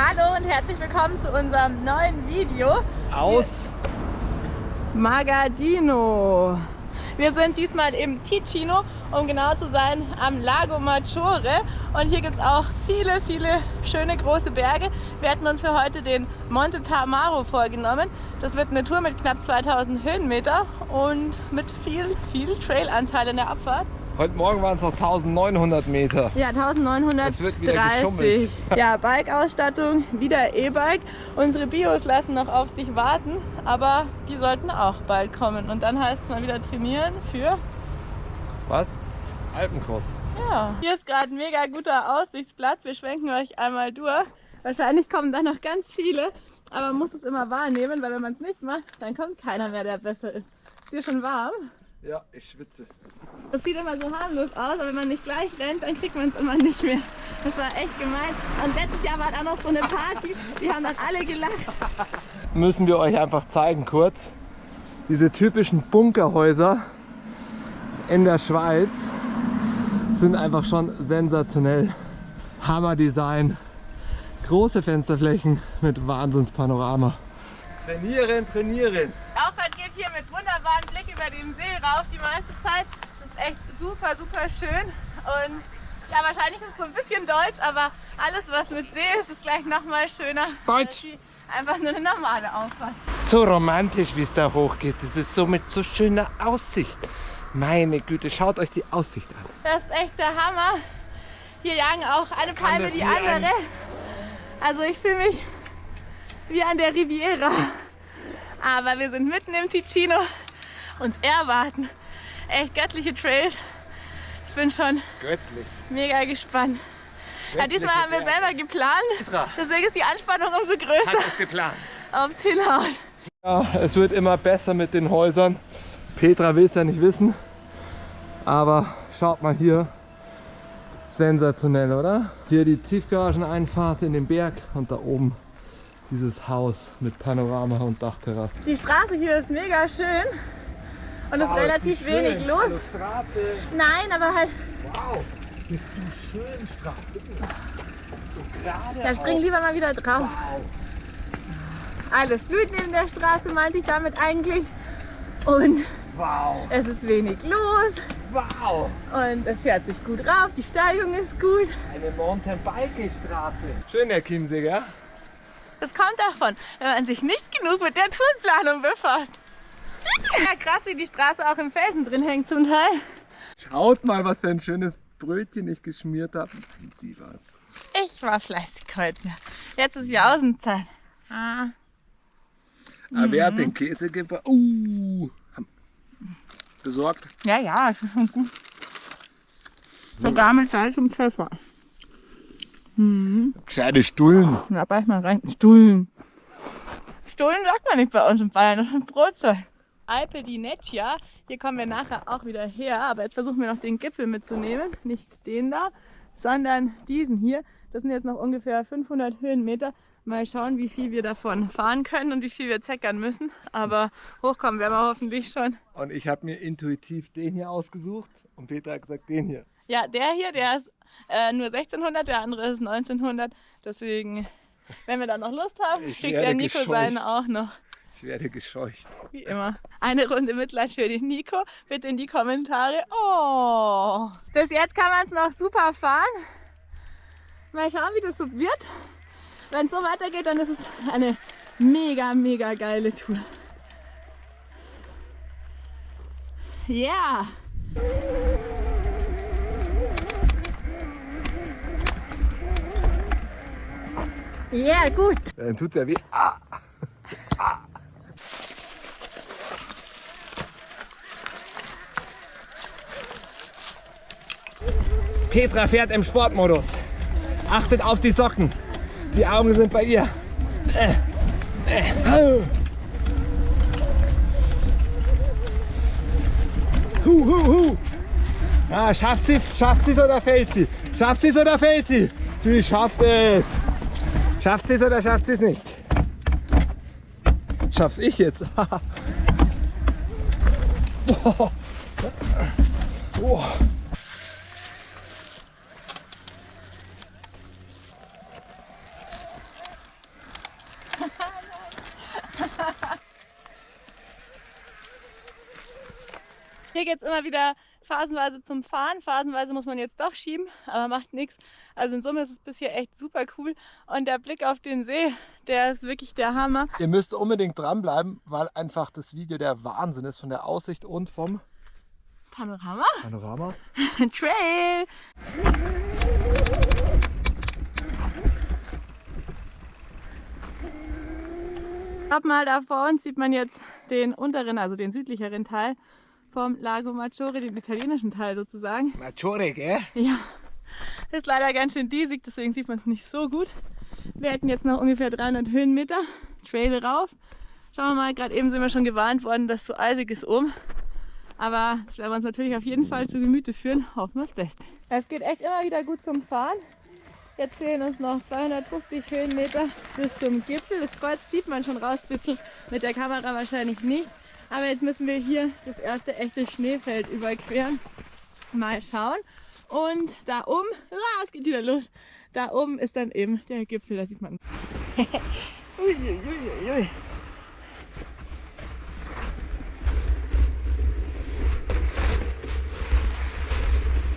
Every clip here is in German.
Hallo und herzlich willkommen zu unserem neuen Video aus Magadino. Wir sind diesmal im Ticino, um genau zu sein, am Lago Maggiore. Und hier gibt es auch viele, viele schöne große Berge. Wir hatten uns für heute den Monte Tamaro vorgenommen. Das wird eine Tour mit knapp 2000 Höhenmeter und mit viel, viel Trailanteil in der Abfahrt. Heute Morgen waren es noch 1900 Meter. Ja, 1930. Es wird wieder geschummelt. Ja, Bike-Ausstattung, wieder E-Bike. Unsere Bios lassen noch auf sich warten, aber die sollten auch bald kommen. Und dann heißt es mal wieder trainieren für... Was? Alpencross. Ja. Hier ist gerade ein mega guter Aussichtsplatz. Wir schwenken euch einmal durch. Wahrscheinlich kommen da noch ganz viele, aber man muss es immer wahrnehmen, weil wenn man es nicht macht, dann kommt keiner mehr, der besser ist. Ist dir schon warm? Ja, ich schwitze. Das sieht immer so harmlos aus, aber wenn man nicht gleich rennt, dann kriegt man es immer nicht mehr. Das war echt gemein. Und letztes Jahr war da noch so eine Party, die haben dann alle gelacht. Müssen wir euch einfach zeigen kurz. Diese typischen Bunkerhäuser in der Schweiz sind einfach schon sensationell. Hammer-Design, große Fensterflächen mit Wahnsinnspanorama. Trainieren, trainieren. Auffahrt geht hier mit wunderbaren Blick über den See rauf die meiste Zeit. Das ist echt super, super schön. Und ja, wahrscheinlich ist es so ein bisschen deutsch, aber alles was mit See ist, ist gleich nochmal schöner. Deutsch. Einfach nur eine normale Auffahrt. So romantisch, wie es da hochgeht. Das ist so mit so schöner Aussicht. Meine Güte, schaut euch die Aussicht an. Das ist echt der Hammer. Hier jagen auch eine Palme die wie ein- andere. Also ich fühle mich wie an der Riviera. Aber wir sind mitten im Ticino. Uns erwarten echt göttliche Trails. Ich bin schon Göttlich. mega gespannt. Ja, diesmal haben wir selber geplant. Deswegen ist die Anspannung umso größer, es geplant. ob es hinhaut. Ja, es wird immer besser mit den Häusern. Petra will es ja nicht wissen. Aber schaut mal hier. Sensationell, oder? Hier die Tiefgarageneinfahrt in den Berg und da oben dieses Haus mit Panorama und Dachterrasse. Die Straße hier ist mega schön und es ist relativ wenig los. Straße. Nein, aber halt, Wow. Bist du schön Straße. So gerade. da spring lieber mal wieder drauf. Wow. Alles blüht neben der Straße, meinte ich damit eigentlich. Und Wow. es ist wenig los Wow. und es fährt sich gut rauf, die Steigung ist gut. Eine Mountainbike-Straße. Schön, Herr Chiemsee, gell? Das kommt davon, wenn man sich nicht genug mit der Tourenplanung befasst. Ja, krass, wie die Straße auch im Felsen drin hängt zum Teil. Schaut mal, was für ein schönes Brötchen ich geschmiert habe. Sie was. Ich war fleißig heute. Jetzt ist Jausenzeit. Ah. Aber wer hat den Käse gebracht? Uh, haben- besorgt. Ja, ja, das ist schon gut. Sogar mit Salz und Pfeffer. Gescheite Stullen. Ja, beiß mal rein. Stullen. Stullen sagt man nicht bei uns in Bayern, das ist ein Brotzeug. Alpe di Neccia, hier kommen wir nachher auch wieder her, aber jetzt versuchen wir noch den Gipfel mitzunehmen. Nicht den da, sondern diesen hier. Das sind jetzt noch ungefähr 500 Höhenmeter. Mal schauen, wie viel wir davon fahren können und wie viel wir zeckern müssen. Aber hochkommen werden wir hoffentlich schon. Und ich habe mir intuitiv den hier ausgesucht und Peter hat gesagt, den hier. Ja, der hier, der ist äh, nur 1600, der andere ist 1900. Deswegen, wenn wir da noch Lust haben, Ich kriegt werde der Nico gescheucht. seinen auch noch. Ich werde gescheucht. Wie immer. Eine Runde Mitleid für den Nico. Bitte in die Kommentare. Oh. Bis jetzt kann man es noch super fahren. Mal schauen, wie das so wird. Wenn es so weitergeht, dann ist es eine mega, mega geile Tour. Ja. Ja, gut. Dann tut's ja weh. Ah. Petra fährt im Sportmodus. Achtet auf die Socken. Die Augen sind bei ihr. Äh. Äh. Hu, hu, hu. Ah, schafft sie es? Schafft sie es oder fällt sie? Schafft sie es oder fällt sie? Sie schafft es. Schafft sie es oder schafft sie es nicht? Schaff's ich jetzt. Boah. Boah. Es immer wieder phasenweise zum Fahren, phasenweise muss man jetzt doch schieben, aber macht nichts. Also in Summe ist es bis hier echt super cool und der Blick auf den See, der ist wirklich der Hammer. Ihr müsst unbedingt dranbleiben, weil einfach das Video der Wahnsinn ist von der Aussicht und vom Panorama. Panorama. Trail. Ab mal da vor uns sieht man jetzt den unteren, also den südlicheren Teil vom Lago Maggiore, den italienischen Teil sozusagen. Maggiore, gell? Ja, ist leider ganz schön diesig, deswegen sieht man es nicht so gut. Wir hätten jetzt noch ungefähr 300 Höhenmeter Trail rauf. Schauen wir mal, gerade eben sind wir schon gewarnt worden, dass es so eisig ist oben. Aber das werden wir uns natürlich auf jeden Fall zu Gemüte führen. Hoffen wir das Beste. Es geht echt immer wieder gut zum Fahren. Jetzt fehlen uns noch 250 Höhenmeter bis zum Gipfel. Das Kreuz sieht man schon rausspitzeln, mit der Kamera wahrscheinlich nicht. Aber jetzt müssen wir hier das erste echte Schneefeld überqueren. Mal schauen. Und da oben, ah, es geht wieder los. Da oben ist dann eben der Gipfel, da sieht man. Uiuiuiui.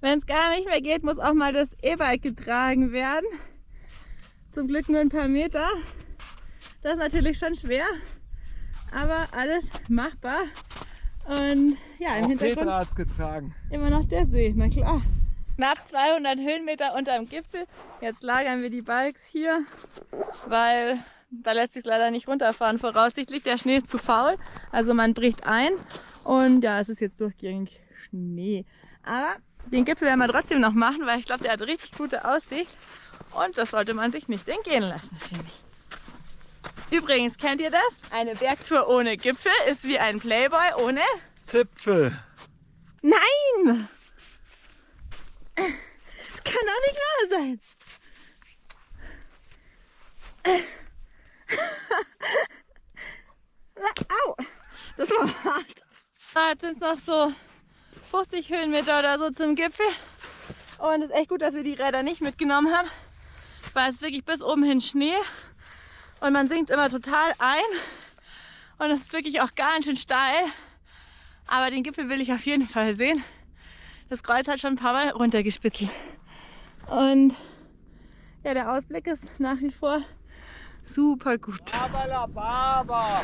Wenn es gar nicht mehr geht, muss auch mal das E-Bike getragen werden. Zum Glück nur ein paar Meter. Das ist natürlich schon schwer, aber alles machbar. Und ja, im Auch Hintergrund Petra getragen. immer noch der See, na klar. Knapp 200 Höhenmeter unterm Gipfel. Jetzt lagern wir die Bikes hier, weil da lässt sich leider nicht runterfahren. Voraussichtlich der Schnee ist zu faul, also man bricht ein und ja, es ist jetzt durchgängig Schnee. Aber den Gipfel werden wir trotzdem noch machen, weil ich glaube, der hat richtig gute Aussicht und das sollte man sich nicht entgehen lassen, finde ich. Übrigens, kennt ihr das? Eine Bergtour ohne Gipfel ist wie ein Playboy ohne Zipfel. Nein! Das kann doch nicht wahr sein. Au! Das war hart. Ah, Jetzt sind noch so 50 Höhenmeter oder so zum Gipfel. Und es ist echt gut, dass wir die Räder nicht mitgenommen haben, weil es wirklich bis oben hin Schnee und man sinkt immer total ein. Und es ist wirklich auch ganz schön steil. Aber den Gipfel will ich auf jeden Fall sehen. Das Kreuz hat schon ein paar Mal runtergespitzelt. Und ja, der Ausblick ist nach wie vor super gut. Baba Baba.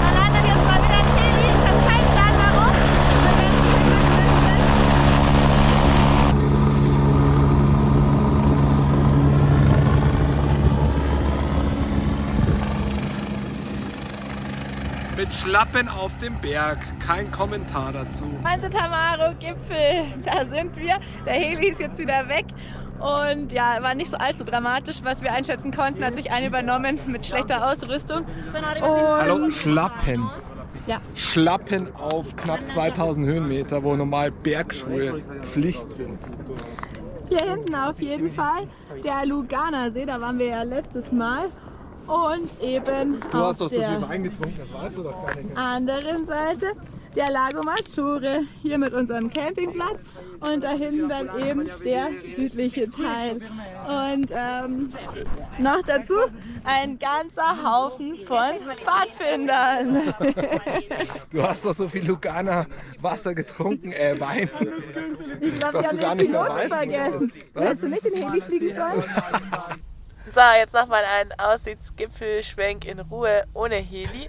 Da landet jetzt mal wieder ein Heli. Ich habe keinen Plan warum. Wir werden es gleich feststellen. Mit Schlappen auf dem Berg. Kein Kommentar dazu. Monte Tamaro Gipfel, da sind wir. Der Heli ist jetzt wieder weg. Und ja, war nicht so allzu dramatisch, was wir einschätzen konnten. Hat sich ein übernommen mit schlechter Ausrüstung. Und Hallo, Schlappen. Ja. Schlappen auf knapp 2000 Höhenmeter, wo normal Bergschuhe Pflicht sind. Hier hinten auf jeden Fall der Lugana See, da waren wir ja letztes Mal. Und eben Du auf hast doch so der viel Wein getrunken, das weißt du doch gar nicht. anderen Seite der Lago Maggiore, hier mit unserem Campingplatz und da hinten dann eben der südliche Teil. Und ähm, noch dazu ein ganzer Haufen von Pfadfindern. Du hast doch so viel Lugana Wasser getrunken, äh, Wein. Ich glaube, gar haben den Piloten vergessen. Was? Hättest du nicht den Heli fliegen sollen? So, jetzt nochmal ein Aussichtsgipfelschwenk in Ruhe ohne Heli.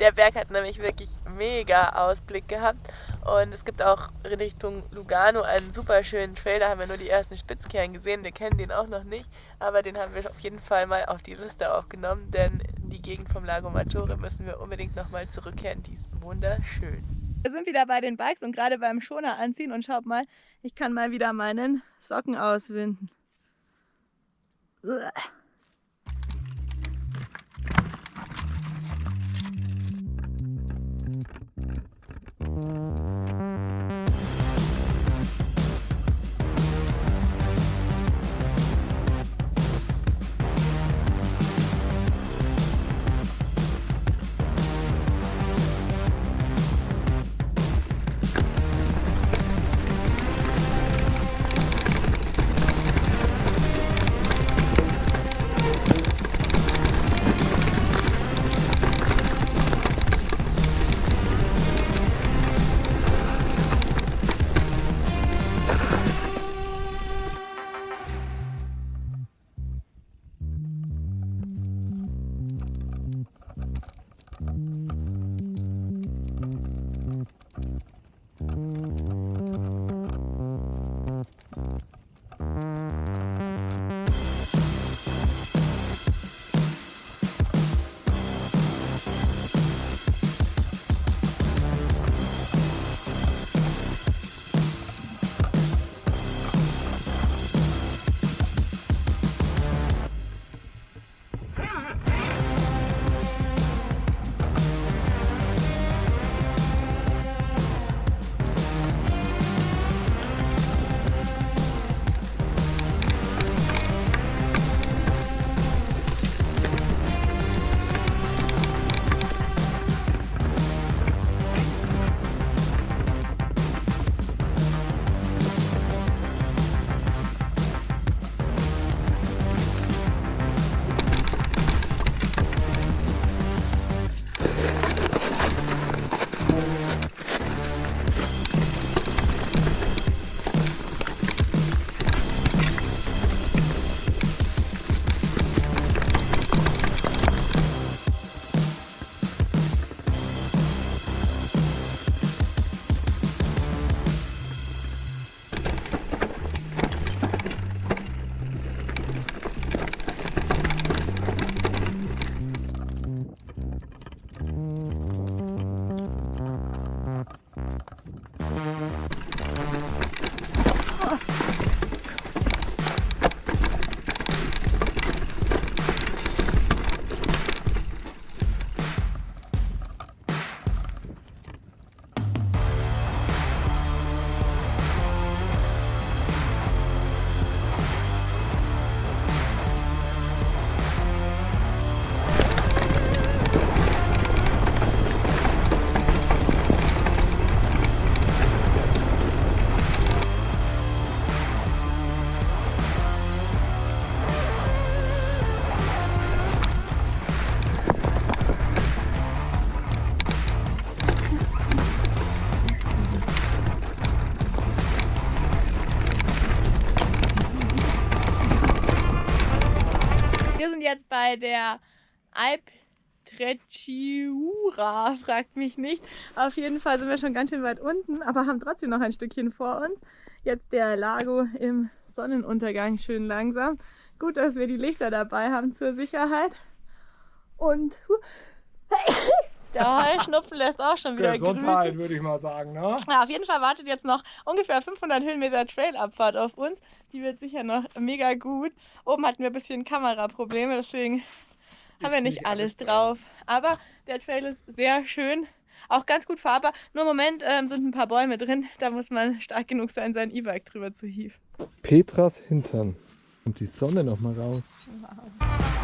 Der Berg hat nämlich wirklich mega Ausblick gehabt. Und es gibt auch Richtung Lugano einen super schönen Trail. Da haben wir nur die ersten Spitzkehren gesehen. Wir kennen den auch noch nicht. Aber den haben wir auf jeden Fall mal auf die Liste aufgenommen. Denn in die Gegend vom Lago Maggiore müssen wir unbedingt nochmal zurückkehren. Die ist wunderschön. Wir sind wieder bei den Bikes und gerade beim Schoner anziehen. Und schaut mal, ich kann mal wieder meinen Socken auswinden. 呃 bei der Alp Trechiura, fragt mich nicht. Auf jeden Fall sind wir schon ganz schön weit unten, aber haben trotzdem noch ein Stückchen vor uns. Jetzt der Lago im Sonnenuntergang schön langsam. Gut, dass wir die Lichter dabei haben zur Sicherheit. Und der Heuschnupfen lässt auch schon wieder Gesundheit, grüßen. würde ich mal sagen. Ne? Ja, auf jeden Fall wartet jetzt noch ungefähr 500 Höhenmeter Trailabfahrt auf uns. Die wird sicher noch mega gut. Oben hatten wir ein bisschen Kameraprobleme, deswegen haben wir nicht nicht alles alles drauf. Aber der Trail ist sehr schön, auch ganz gut fahrbar. Nur im Moment ähm, sind ein paar Bäume drin. Da muss man stark genug sein, sein E-Bike drüber zu hieven. Petras Hintern. Und die Sonne noch mal raus. Aber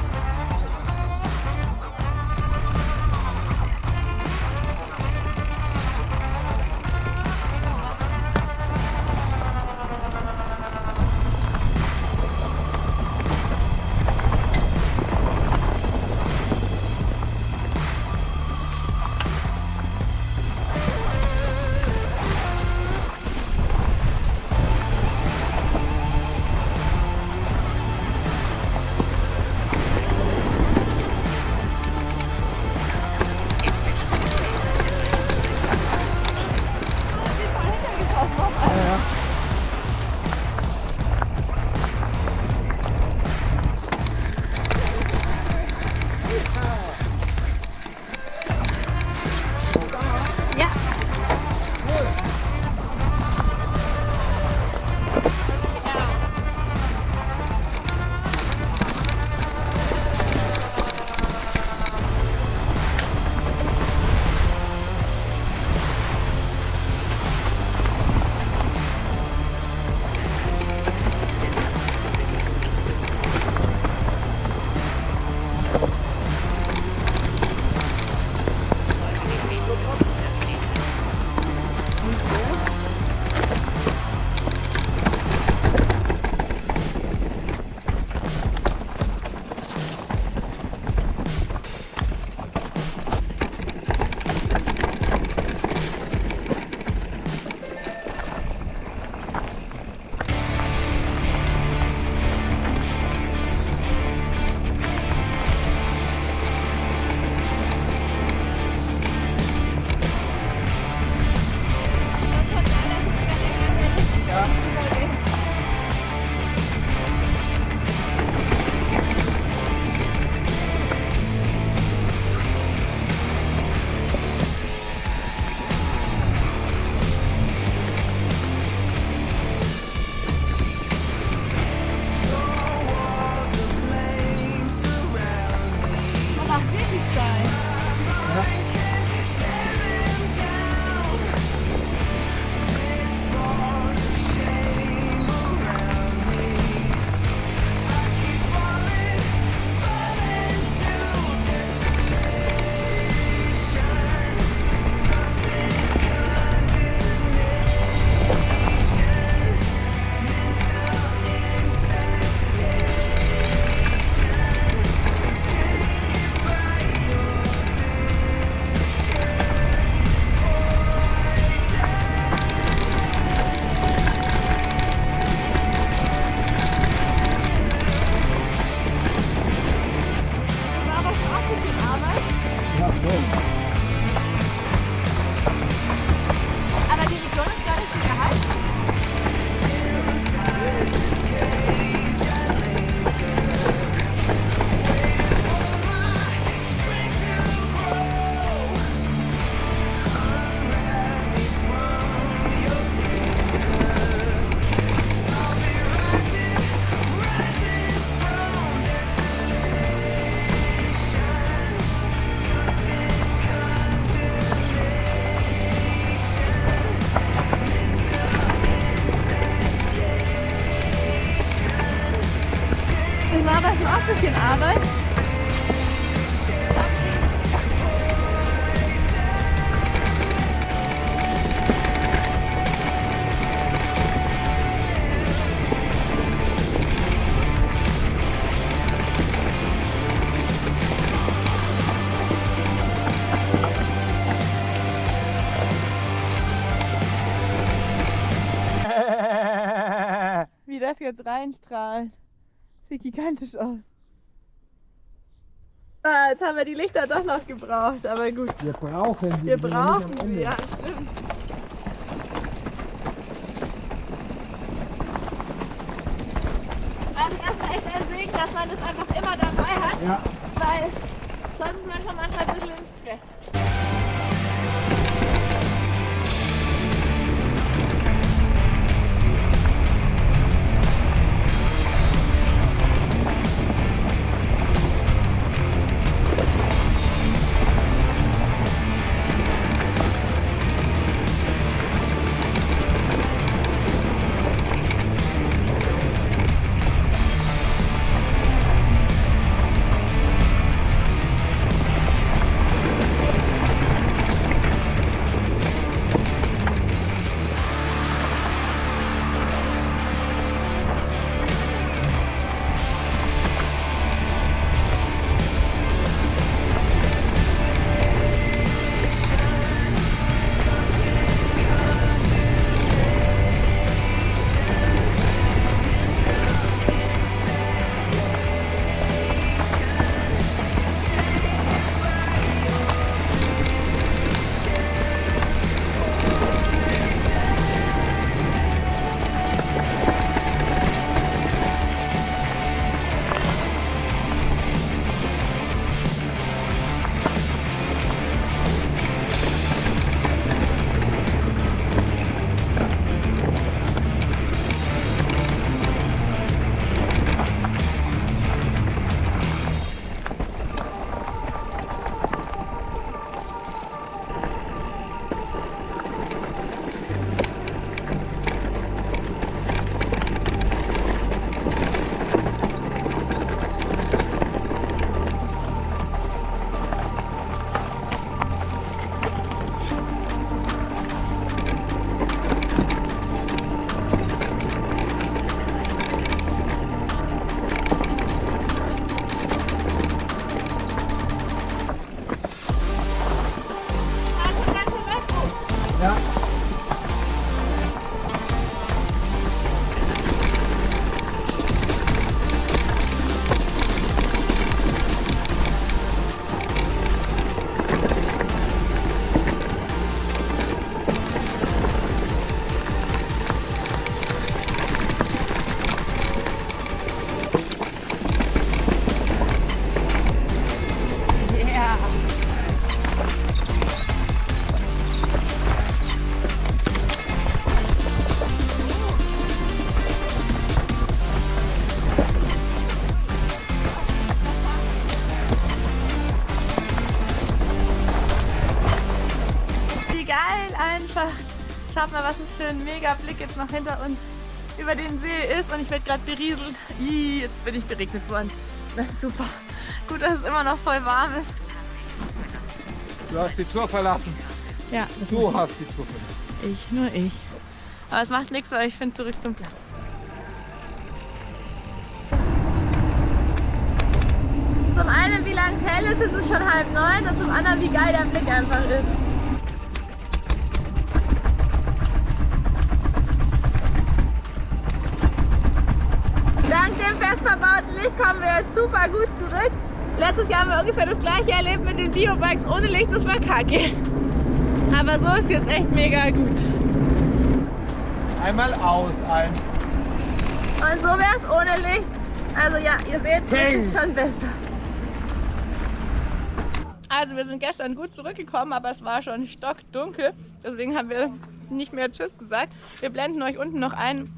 jetzt reinstrahlt. Sieht gigantisch aus. Ah, jetzt haben wir die Lichter doch noch gebraucht, aber gut. Wir brauchen sie. Wir brauchen sie, ja, stimmt. Also erstmal echt ein Segen, dass man das einfach immer dabei hat, Ja. weil sonst ist man schon manchmal ein bisschen im Stress. Mal, was es für ein mega Blick jetzt noch hinter uns über den See ist und ich werde gerade berieselt. Ih, jetzt bin ich beregnet worden. Das ist super. Gut, dass es immer noch voll warm ist. Du hast die Tour verlassen. Ja, Du hast die Tour verlassen. Ich, nur ich. Aber es macht nichts, weil ich finde zurück zum Platz. Zum einen, wie lang es hell ist, ist es schon halb neun und zum anderen, wie geil der Blick einfach ist. Verbauten Licht kommen wir jetzt super gut zurück. Letztes Jahr haben wir ungefähr das gleiche erlebt mit den Biobikes ohne Licht, das war kacke. Aber so ist jetzt echt mega gut. Einmal aus, ein. Und so wäre es ohne Licht. Also ja, ihr seht, es ist schon besser. Also wir sind gestern gut zurückgekommen, aber es war schon stockdunkel. Deswegen haben wir nicht mehr Tschüss gesagt. Wir blenden euch unten noch ein,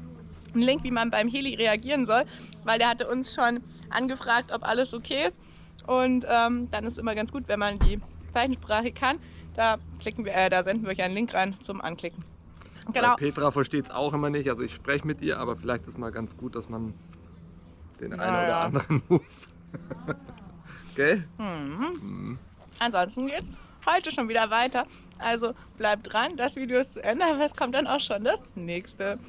einen Link, wie man beim Heli reagieren soll, weil der hatte uns schon angefragt, ob alles okay ist. Und ähm, dann ist es immer ganz gut, wenn man die Zeichensprache kann. Da, klicken wir, äh, da senden wir euch einen Link rein zum Anklicken. Genau. Weil Petra versteht es auch immer nicht. Also ich spreche mit ihr, aber vielleicht ist mal ganz gut, dass man den einen Ja, oder anderen Move. Gell? Ansonsten geht's heute schon wieder weiter. Also bleibt dran, das Video ist zu Ende, aber es kommt dann auch schon das nächste.